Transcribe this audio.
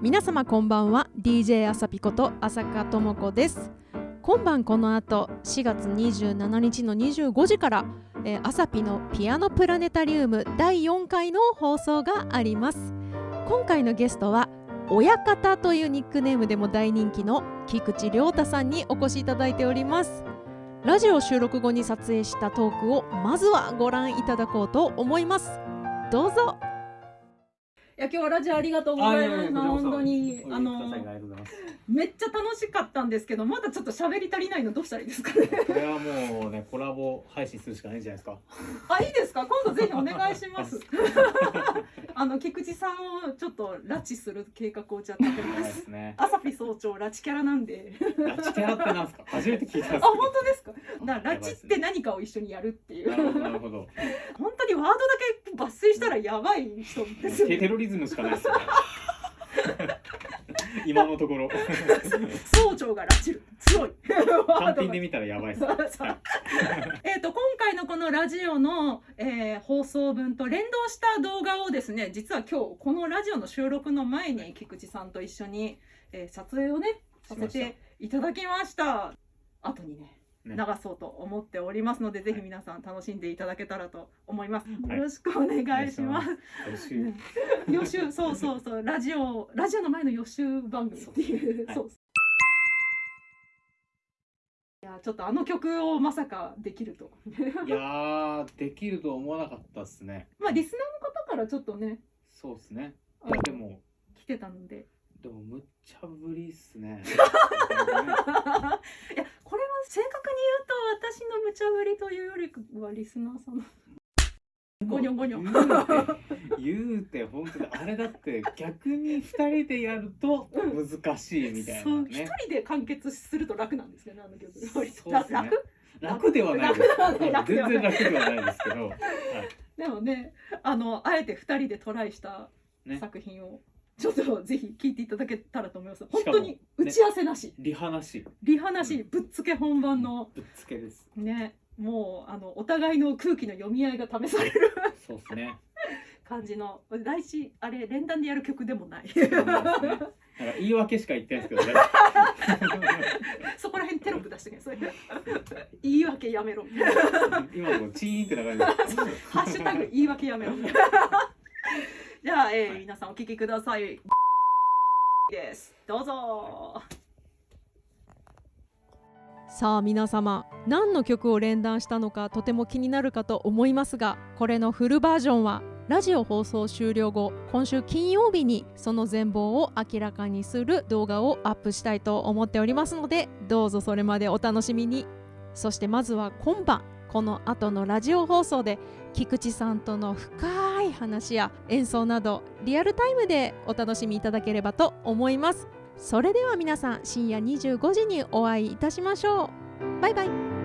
皆様こんばんは。DJ あさぴこと浅香智子です。今晩この後4月27日の25時から、えー、アサピのピアノプラネタリウム第4回の放送があります。今回のゲストは親方というニックネームでも大人気の菊池亮太さんにお越しいただいております。ラジオ収録後に撮影したトークをまずはご覧いただこうと思います。どうぞ。や今日はラジオありがとうございます。本当にあのめっちゃ楽しかったんですけど、まだちょっと喋り足りないのどうしたらいいですかね。これはもうねコラボ配信するしかないんじゃないですか。あいいですか？今度ぜひお願いします。あの菊池さんをちょっと拉致する計画をじゃってます。ね。朝日早朝拉致キャラなんで。拉致キャラってなんですか？初めて聞いたあ本当ですか？だ拉致って何かを一緒にやるっていう。なるほど。本当にワードだけ抜粋したらやばい人ですよね。テロリズムしかないですよね。今のところ。総長が拉致る。強い。単品で見たらやばいです えっと今回のこのラジオの、えー、放送分と連動した動画をですね実は今日このラジオの収録の前に菊池さんと一緒に、えー、撮影をねさせていただきました。後にね流そうと思っておりますので、ね、ぜひ皆さん楽しんでいただけたらと思います。はい、よろしくお願いします。予習、そうそうそう、ラジオ、ラジオの前の予習番組っていう、そう。い。やちょっとあの曲をまさかできると。いやできると思わなかったっすね。まあリスナーの方からちょっとね。そうっすね。いやでも。来てたので。でもむっちゃぶりっすね。いや正確に言うと私の無茶ぶりというよりはリスナーさんのゴニョゴニョ言うて本当にあれだって逆に二人でやると難しいみたいな、ね、そう一人で完結すると楽なんですよねあの曲でね楽楽ではないです全然楽ではないですけど、はい、でもねあのあえて二人でトライした作品を、ちょっとぜひ聞いていただけたらと思います。本当に打ち合わせなし。ね、リハなし。リハなし、うん、ぶっつけ本番の。ぶっつけです。ね、もうあのお互いの空気の読み合いが試される。そうですね。感じの来週あれ連弾でやる曲でもない。なんか言い訳しか言ってないですけどね。そこら辺テロップ出してけそれ。言い訳やめろ。今もチーンって流れて ハッシュタグ言い訳やめろ。じゃあ、えー、はい、皆さんお聞きください。です。どうぞ。さあ皆様何の曲を連弾したのかとても気になるかと思いますがこれのフルバージョンはラジオ放送終了後今週金曜日にその全貌を明らかにする動画をアップしたいと思っておりますのでどうぞそれまでお楽しみにそしてまずは今晩この後のラジオ放送で菊池さんとの深い話や演奏などリアルタイムでお楽しみいただければと思います。それでは皆さん深夜25時にお会いいたしましょう。バイバイ。